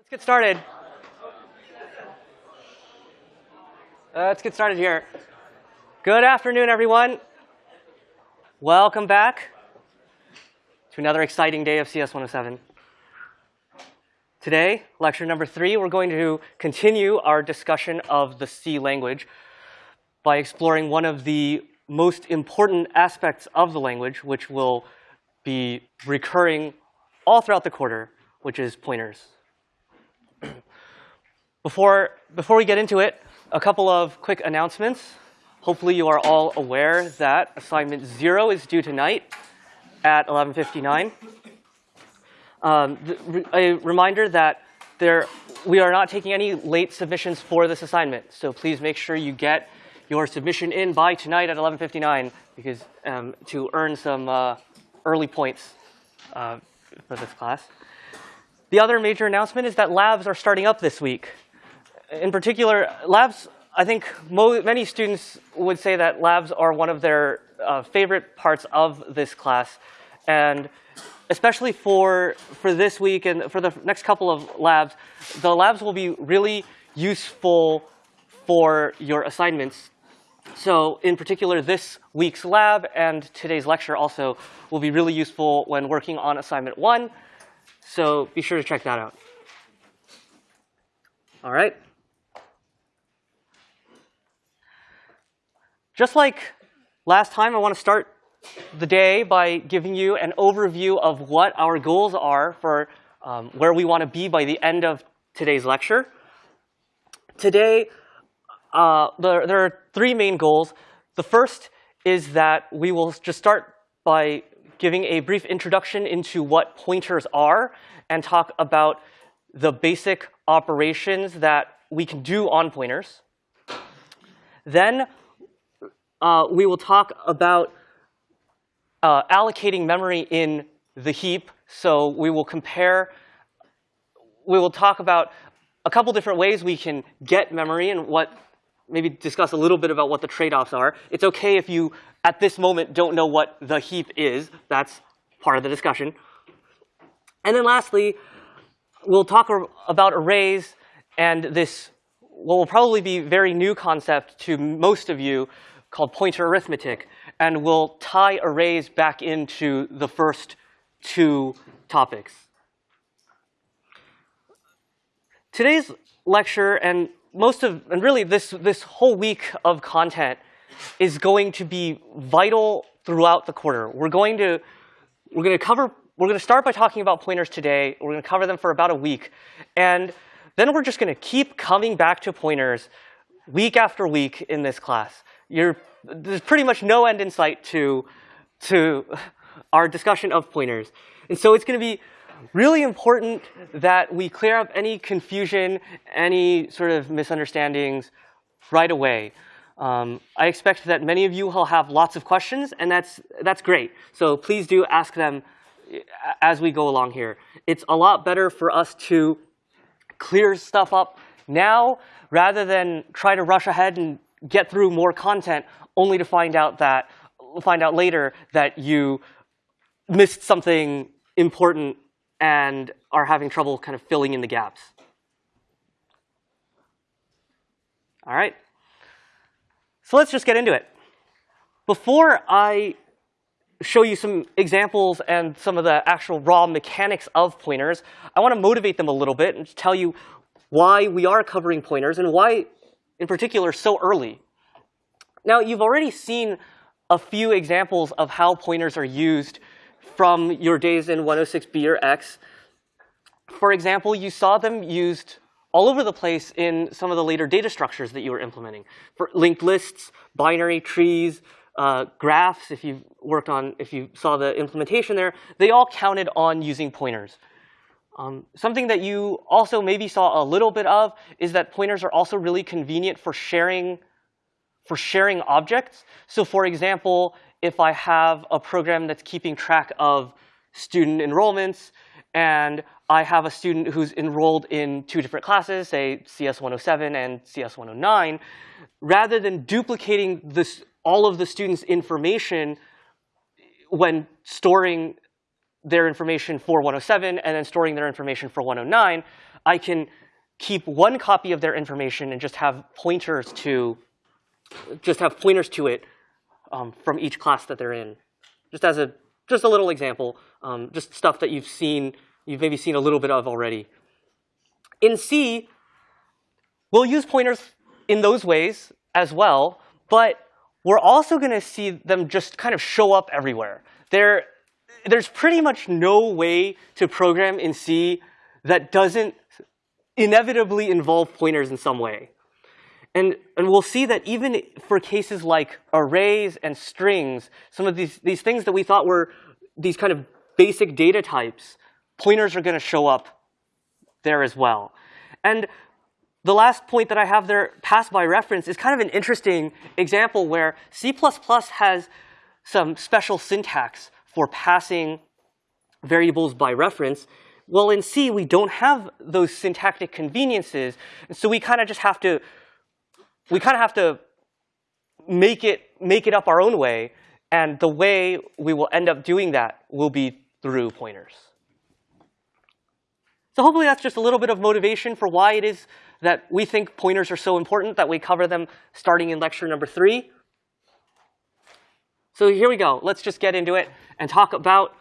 Let's get started. Uh, let's get started here. Good afternoon, everyone. Welcome back to another exciting day of CS 107. Today, lecture number three, we're going to continue our discussion of the C language by exploring one of the most important aspects of the language, which will be recurring all throughout the quarter, which is pointers. before, before we get into it, a couple of quick announcements. Hopefully you are all aware that assignment zero is due tonight at 11.59. Um, a reminder that there, we are not taking any late submissions for this assignment. So please make sure you get your submission in by tonight at 11.59 because um, to earn some uh, early points uh, for this class. The other major announcement is that labs are starting up this week. In particular, labs, I think many students would say that labs are one of their uh, favorite parts of this class. And especially for, for this week and for the next couple of labs, the labs will be really useful for your assignments. So in particular, this week's lab and today's lecture also will be really useful when working on assignment one. So be sure to check that out. All right. Just like last time, I want to start the day by giving you an overview of what our goals are for um, where we want to be by the end of today's lecture. Today, uh, there, there are three main goals. The first is that we will just start by giving a brief introduction into what pointers are and talk about the basic operations that we can do on pointers. Then uh, we will talk about uh, allocating memory in the heap. So we will compare, we will talk about a couple different ways we can get memory and what, maybe discuss a little bit about what the trade-offs are. It's OK if you, at this moment, don't know what the heap is. That's part of the discussion. And then lastly, we'll talk about arrays and this what will probably be very new concept to most of you called pointer arithmetic and we'll tie arrays back into the first two topics. Today's lecture and most of, and really this, this whole week of content is going to be vital throughout the quarter. We're going to, we're going to cover, we're going to start by talking about pointers today. We're going to cover them for about a week. And then we're just going to keep coming back to pointers week after week in this class. You're there's pretty much no end in sight to, to our discussion of pointers. And so it's going to be really important that we clear up any confusion, any sort of misunderstandings right away. Um, I expect that many of you will have lots of questions, and that's, that's great. So please do ask them as we go along here. It's a lot better for us to clear stuff up now rather than try to rush ahead and get through more content only to find out that find out later that you missed something important and are having trouble kind of filling in the gaps. All right. So let's just get into it. Before I show you some examples and some of the actual raw mechanics of pointers, I want to motivate them a little bit and tell you why we are covering pointers and why, in particular, so early now, you've already seen a few examples of how pointers are used from your days in 106B or X. For example, you saw them used all over the place in some of the later data structures that you were implementing. For linked lists, binary trees, uh, graphs, if you worked on, if you saw the implementation there, they all counted on using pointers. Um, something that you also maybe saw a little bit of is that pointers are also really convenient for sharing for sharing objects. So for example, if I have a program that's keeping track of student enrollments, and I have a student who's enrolled in two different classes, say CS107 and CS109, rather than duplicating this, all of the students' information when storing their information for 107 and then storing their information for 109, I can keep one copy of their information and just have pointers to just have pointers to it um, from each class that they're in. Just as a just a little example, um, just stuff that you've seen, you've maybe seen a little bit of already. In C, we'll use pointers in those ways as well, but we're also going to see them just kind of show up everywhere. There, there's pretty much no way to program in C that doesn't inevitably involve pointers in some way. And, and we'll see that even for cases like arrays and strings, some of these, these things that we thought were these kind of basic data types, pointers are going to show up there as well. And the last point that I have there, pass by reference, is kind of an interesting example where C++ has some special syntax for passing variables by reference. Well, in C, we don't have those syntactic conveniences, and so we kind of just have to we kind of have to make it, make it up our own way. And the way we will end up doing that will be through pointers. So hopefully that's just a little bit of motivation for why it is that we think pointers are so important that we cover them starting in lecture number three. So here we go. Let's just get into it and talk about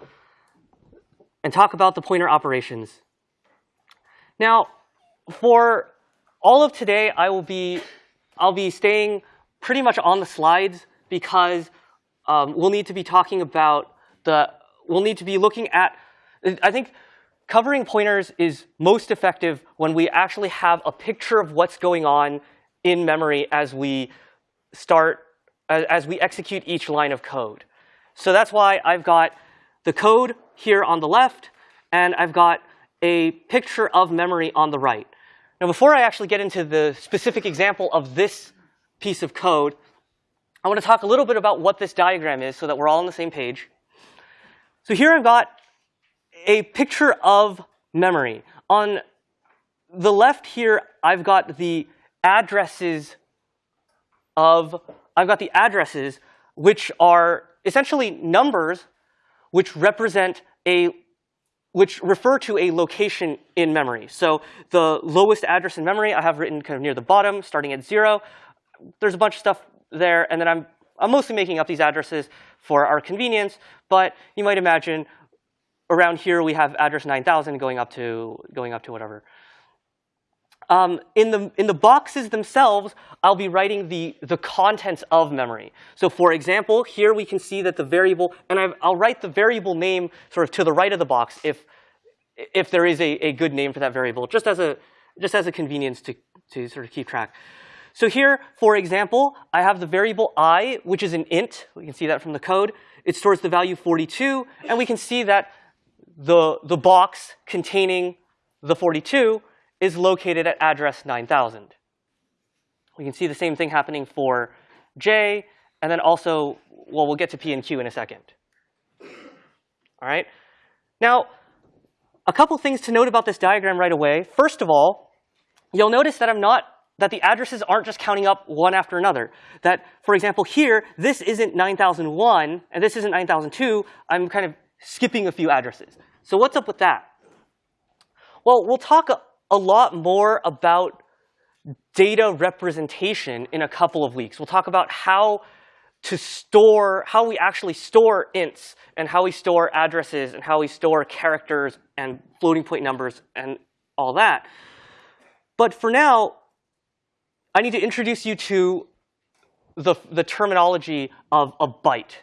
and talk about the pointer operations. Now, for all of today, I will be I'll be staying pretty much on the slides because um, we'll need to be talking about the, we'll need to be looking at, I think covering pointers is most effective when we actually have a picture of what's going on in memory as we start, as we execute each line of code. So that's why I've got the code here on the left, and I've got a picture of memory on the right. Now, before I actually get into the specific example of this piece of code, I want to talk a little bit about what this diagram is so that we're all on the same page. So here I've got a picture of memory. On the left here, I've got the addresses of, I've got the addresses which are essentially numbers which represent a which refer to a location in memory. So the lowest address in memory I have written kind of near the bottom, starting at zero. There's a bunch of stuff there, and then I'm, I'm mostly making up these addresses for our convenience, but you might imagine around here we have address 9000 going up to, going up to whatever. Um, in, the, in the boxes themselves, I'll be writing the, the contents of memory. So for example, here we can see that the variable, and i will write the variable name sort of to the right of the box if, if there is a, a good name for that variable, just as a, just as a convenience to, to sort of keep track. So here, for example, I have the variable i, which is an int. We can see that from the code. It stores the value 42, and we can see that the, the box containing the 42 is located at address 9000. We can see the same thing happening for J, and then also, well, we'll get to P and Q in a second. All right? Now, a couple things to note about this diagram right away. First of all, you'll notice that I'm not that the addresses aren't just counting up one after another. That, for example, here, this isn't 9001, and this isn't 9002. I'm kind of skipping a few addresses. So what's up with that? Well, we'll talk a lot more about data representation in a couple of weeks. We'll talk about how to store, how we actually store ints, and how we store addresses, and how we store characters and floating point numbers and all that. But for now, I need to introduce you to the, the terminology of a byte.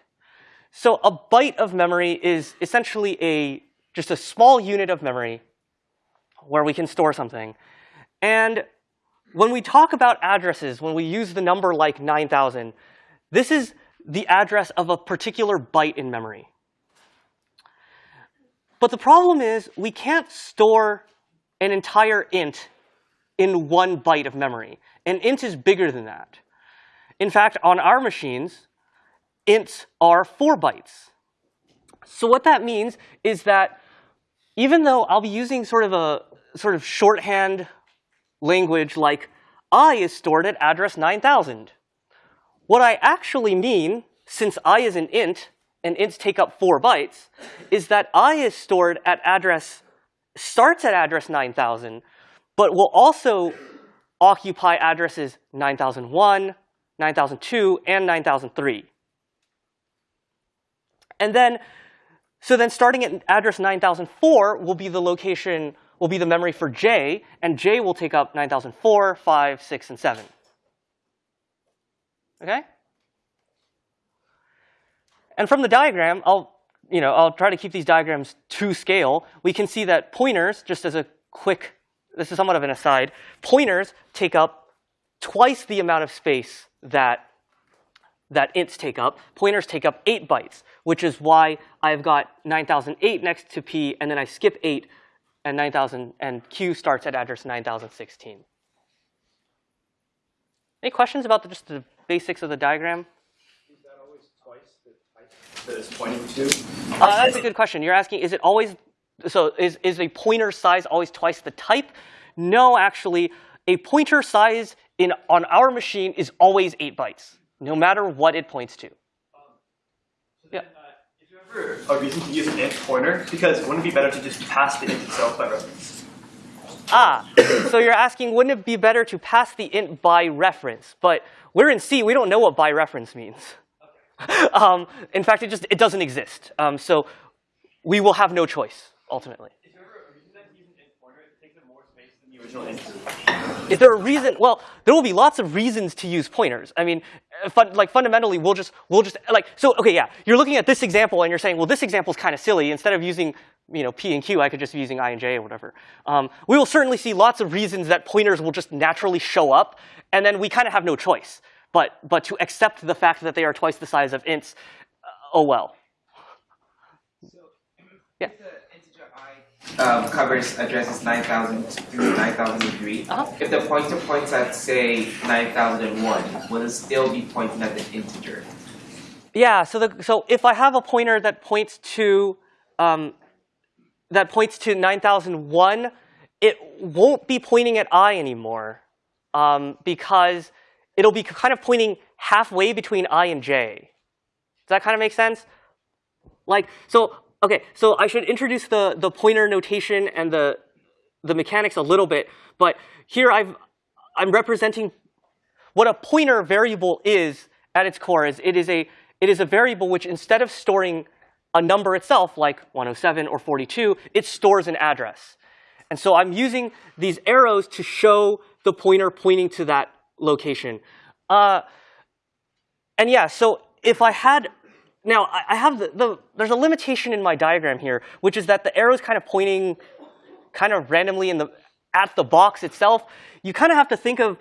So a byte of memory is essentially a just a small unit of memory where we can store something. And when we talk about addresses, when we use the number like 9,000, this is the address of a particular byte in memory. But the problem is we can't store an entire int in one byte of memory. An int is bigger than that. In fact, on our machines, ints are 4 bytes. So what that means is that even though I'll be using sort of a, sort of shorthand language like i is stored at address 9000. What I actually mean, since i is an int, and ints take up four bytes is that i is stored at address, starts at address 9000, but will also occupy addresses 9001, 9002, and 9003. And then, so then starting at address 9004 will be the location, will be the memory for J, and J will take up 9004, 5, 6, and 7. Okay? And from the diagram, I'll, you know, I'll try to keep these diagrams to scale. We can see that pointers, just as a quick, this is somewhat of an aside, pointers take up twice the amount of space that that ints take up. Pointers take up 8 bytes, which is why I've got 9008 next to P, and then I skip 8, and 9000, and Q starts at address 9016. Any questions about the, just the basics of the diagram? Is that always twice the type that it's pointing to? Uh, that's a good question. You're asking, is it always, so is, is a pointer size always twice the type? No, actually, a pointer size in, on our machine is always 8 bytes no matter what it points to. Um, so yeah. Then, uh, a reason to use an int pointer? Because wouldn't it be better to just pass the int itself by reference? Ah, so you're asking, wouldn't it be better to pass the int by reference? But we're in C, we don't know what by reference means. Okay. um, in fact, it just it doesn't exist. Um, so we will have no choice ultimately. Is there a reason that to use an int pointer? It takes up more space than the original int. Is there a reason? Well, there will be lots of reasons to use pointers. I mean, uh, fun, like fundamentally, we'll just we'll just like so. Okay, yeah, you're looking at this example and you're saying, well, this example is kind of silly. Instead of using you know p and q, I could just be using i and j or whatever. Um, we will certainly see lots of reasons that pointers will just naturally show up, and then we kind of have no choice but but to accept the fact that they are twice the size of ints. Uh, oh well. So, yeah um, covers addresses 9000 through 9003. Uh -huh. If the pointer points at, say, 9001, will it still be pointing at the integer? Yeah, so, the, so if I have a pointer that points to um, that points to 9001, it won't be pointing at i anymore um, because it'll be kind of pointing halfway between i and j. Does that kind of make sense? Like, so Okay, so I should introduce the, the pointer notation and the, the mechanics a little bit. But here I've, I'm representing what a pointer variable is at its core is it is a it is a variable which instead of storing a number itself like 107 or 42, it stores an address. And so I'm using these arrows to show the pointer pointing to that location. Uh, and yeah, so if I had now, I have the, the, there's a limitation in my diagram here, which is that the arrow is kind of pointing kind of randomly in the, at the box itself. You kind of have to think of,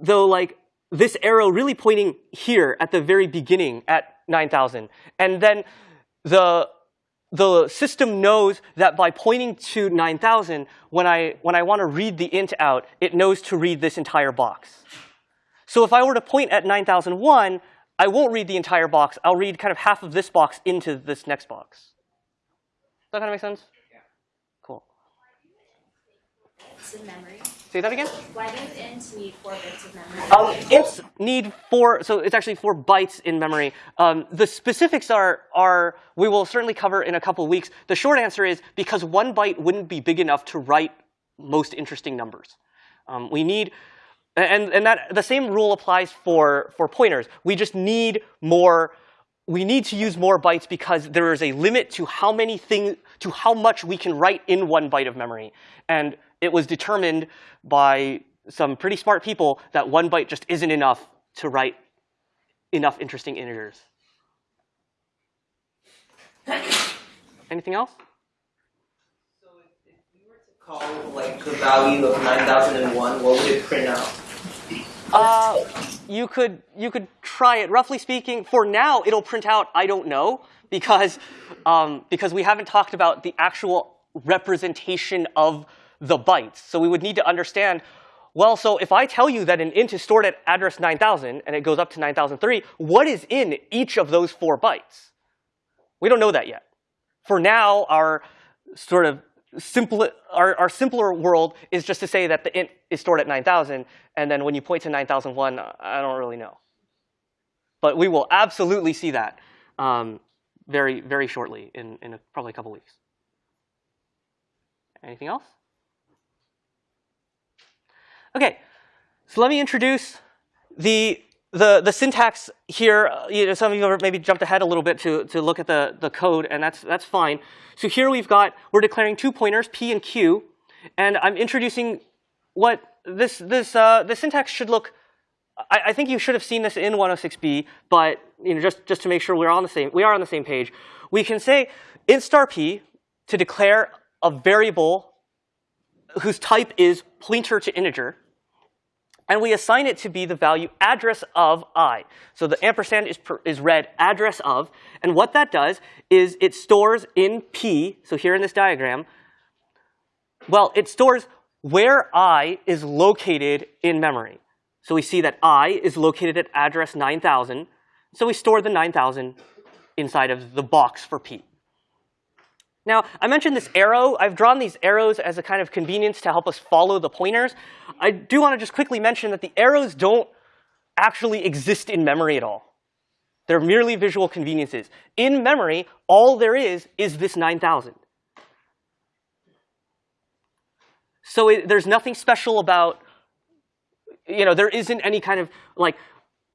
though, like this arrow really pointing here at the very beginning at 9,000. And then the, the system knows that by pointing to 9,000, when I, when I want to read the int out, it knows to read this entire box. So if I were to point at 9001, I won't read the entire box. I'll read kind of half of this box into this next box. Does that kind of make sense? Yeah. Cool. in memory. Say that again? Why does int need four bits of memory? Um, ints need four, so it's actually four bytes in memory. Um, the specifics are, are, we will certainly cover in a couple of weeks. The short answer is because one byte wouldn't be big enough to write most interesting numbers. Um, we need and, and that, the same rule applies for, for pointers. We just need more, we need to use more bytes because there is a limit to how many things, to how much we can write in one byte of memory. And it was determined by some pretty smart people that one byte just isn't enough to write enough interesting integers. Anything else? So if, if we were to call like the value of 9001, what would it print out? Uh, you could you could try it. Roughly speaking, for now, it'll print out I don't know because um, because we haven't talked about the actual representation of the bytes. So we would need to understand. Well, so if I tell you that an int is stored at address 9000 and it goes up to 9003, what is in each of those four bytes? We don't know that yet. For now, our sort of simple, our, our simpler world is just to say that the int is stored at 9,000, and then when you point to 9001, I don't really know. But we will absolutely see that. Um, very, very shortly in, in a, probably a couple weeks. Anything else? Okay, so let me introduce the the, the syntax here, uh, you know, some of you maybe jumped ahead a little bit to, to look at the, the code, and that's, that's fine. So here we've got, we're declaring two pointers, p and q, and I'm introducing what this, this, uh, the syntax should look, I, I think you should have seen this in 106b, but you know, just, just to make sure we're on the same, we are on the same page. We can say int star p to declare a variable whose type is pointer to integer, and we assign it to be the value address of i. So the ampersand is, per, is read address of, and what that does is it stores in p, so here in this diagram, well, it stores where i is located in memory. So we see that i is located at address 9000, so we store the 9000 inside of the box for p. Now, I mentioned this arrow. I've drawn these arrows as a kind of convenience to help us follow the pointers. I do want to just quickly mention that the arrows don't actually exist in memory at all. They're merely visual conveniences. In memory, all there is is this 9,000. So it, there's nothing special about, you know, there isn't any kind of like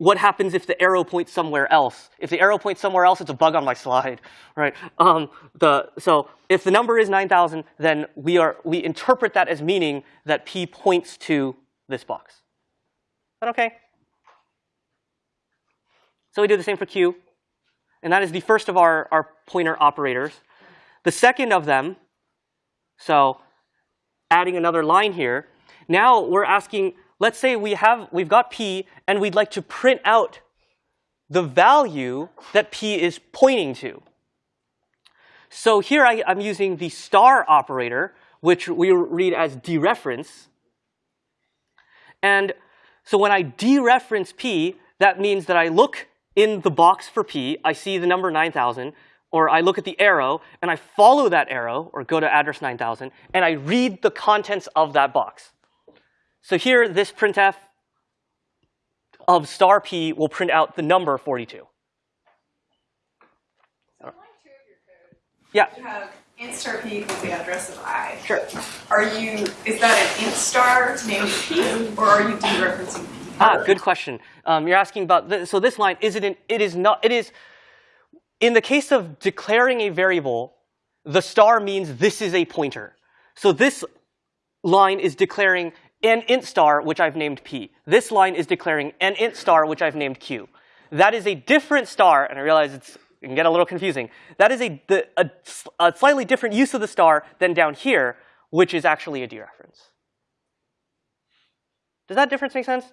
what happens if the arrow points somewhere else? If the arrow points somewhere else, it's a bug on my slide, right? Um, the, so if the number is 9,000, then we, are, we interpret that as meaning that p points to this box. Is that okay? So we do the same for q. And that is the first of our, our pointer operators. The second of them, so adding another line here, now we're asking let's say we have, we've got p, and we'd like to print out the value that p is pointing to. So here I, am using the star operator, which we read as dereference. And so when I dereference p, that means that I look in the box for p, I see the number 9,000, or I look at the arrow, and I follow that arrow, or go to address 9000, and I read the contents of that box. So here, this printf of star p will print out the number 42. So line two of your code, Yeah. you have int star p equals the address of i. Sure. Are you, is that an int star named p, or are you dereferencing p? Ah, good question. Um, you're asking about this, so this line is it an, it is not it is in the case of declaring a variable, the star means this is a pointer. So this line is declaring an int star, which I've named p. This line is declaring an int star, which I've named q. That is a different star, and I realize it's, it can get a little confusing. That is a, the, a, a slightly different use of the star than down here, which is actually a dereference. Does that difference make sense?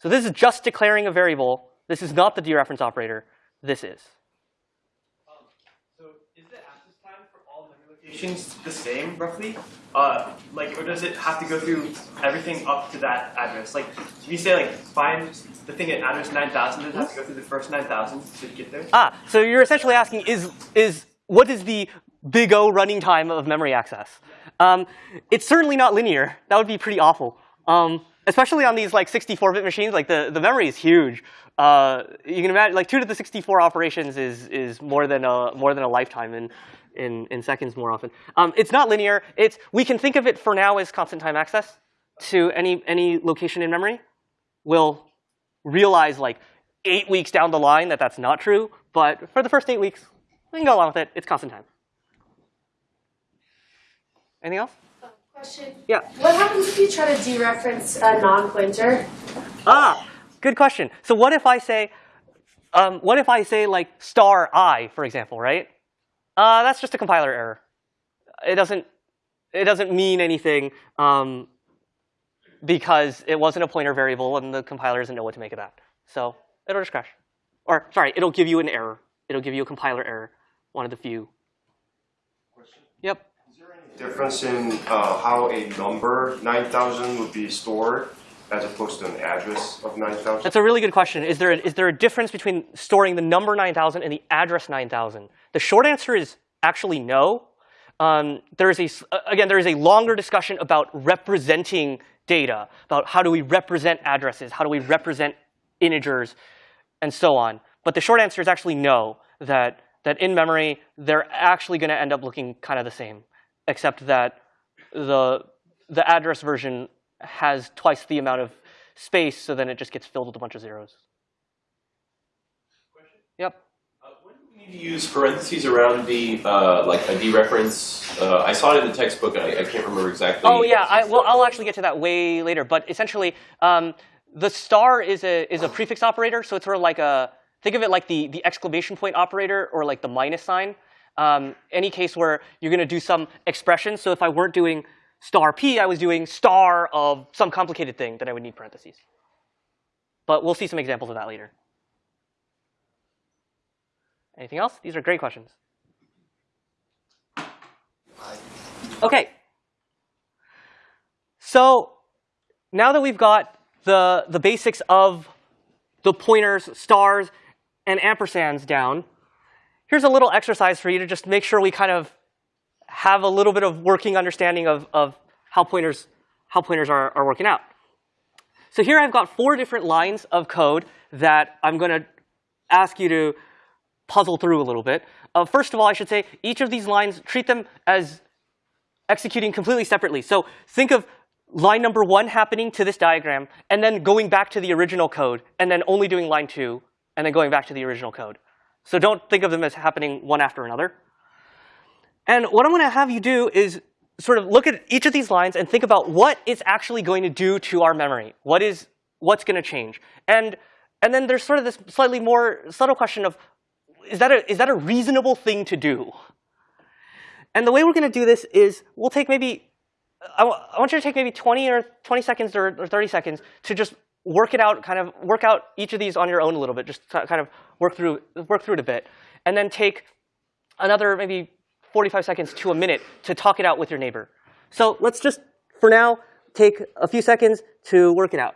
So this is just declaring a variable. This is not the dereference operator. This is. So is the access time for all memory locations the same, roughly? Uh, like, or does it have to go through everything up to that address? Like, if you say like find the thing at address 9,000, does it have to go through the first 9,000 to get there? Ah, so you're essentially asking is is what is the big O running time of memory access? Um, it's certainly not linear. That would be pretty awful. Um, especially on these like 64-bit machines, like the, the memory is huge. Uh, you can imagine like two to the 64 operations is is more than a more than a lifetime in in, in seconds more often. Um, it's not linear. It's we can think of it for now as constant time access to any any location in memory. We'll realize like eight weeks down the line that that's not true, but for the first eight weeks, we can go along with it. It's constant time. Anything else? Question. Yeah. What happens if you try to dereference a non-pointer? Ah, good question. So what if I say, um, what if I say like star i, for example, right? Uh, that's just a compiler error. It doesn't, it doesn't mean anything um, because it wasn't a pointer variable and the compiler doesn't know what to make of that. So it'll just crash. Or sorry, it'll give you an error. It'll give you a compiler error, one of the few. Question. Yep. Is there any difference in uh, how a number 9,000 would be stored as opposed to an address of 9,000? That's a really good question. Is there, a, is there a difference between storing the number 9000 and the address 9000? The short answer is actually no. Um, there is a, again, there is a longer discussion about representing data, about how do we represent addresses, how do we represent integers, and so on. But the short answer is actually no. that, that in memory, they're actually going to end up looking kind of the same, except that the, the address version has twice the amount of space, so then it just gets filled with a bunch of zeros. Yep. Uh, when do we need to use parentheses around the uh, like a dereference? Uh, I saw it in the textbook, I, I can't remember exactly. Oh yeah, I, well I'll actually get to that way later. But essentially, um, the star is a is a prefix operator, so it's sort of like a think of it like the the exclamation point operator or like the minus sign. Um, any case where you're going to do some expression. So if I weren't doing star p, I was doing star of some complicated thing, then I would need parentheses. But we'll see some examples of that later. Anything else? These are great questions. Okay. So now that we've got the, the basics of the pointers, stars, and ampersands down, here's a little exercise for you to just make sure we kind of have a little bit of working understanding of, of how pointers, how pointers are, are working out. So here I've got four different lines of code that I'm going to ask you to puzzle through a little bit. Uh, first of all, I should say each of these lines, treat them as executing completely separately. So think of line number one happening to this diagram, and then going back to the original code, and then only doing line two, and then going back to the original code. So don't think of them as happening one after another. And what I'm going to have you do is sort of look at each of these lines and think about what it's actually going to do to our memory. What is what's going to change? And and then there's sort of this slightly more subtle question of is that a is that a reasonable thing to do? And the way we're going to do this is we'll take maybe I, want you to take maybe 20 or 20 seconds or, or 30 seconds to just work it out, kind of work out each of these on your own a little bit, just kind of work through work through it a bit, and then take another maybe 45 seconds to a minute to talk it out with your neighbor. So let's just, for now, take a few seconds to work it out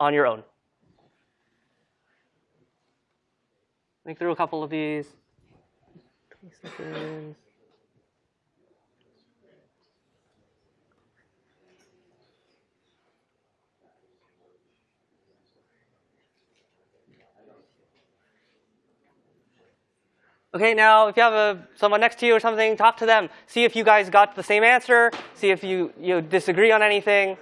on your own. Think through a couple of these. 20 seconds. Okay, now if you have a, someone next to you or something, talk to them. See if you guys got the same answer. See if you, you disagree on anything.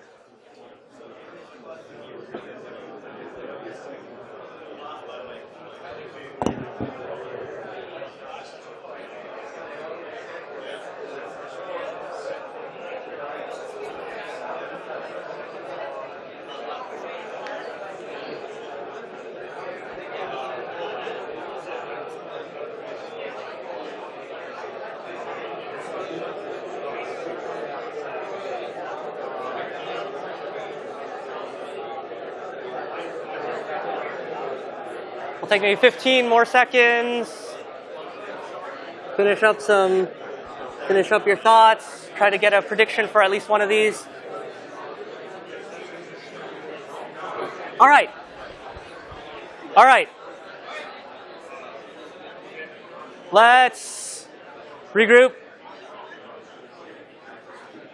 Take maybe 15 more seconds. Finish up some, finish up your thoughts. Try to get a prediction for at least one of these. All right. All right. Let's regroup.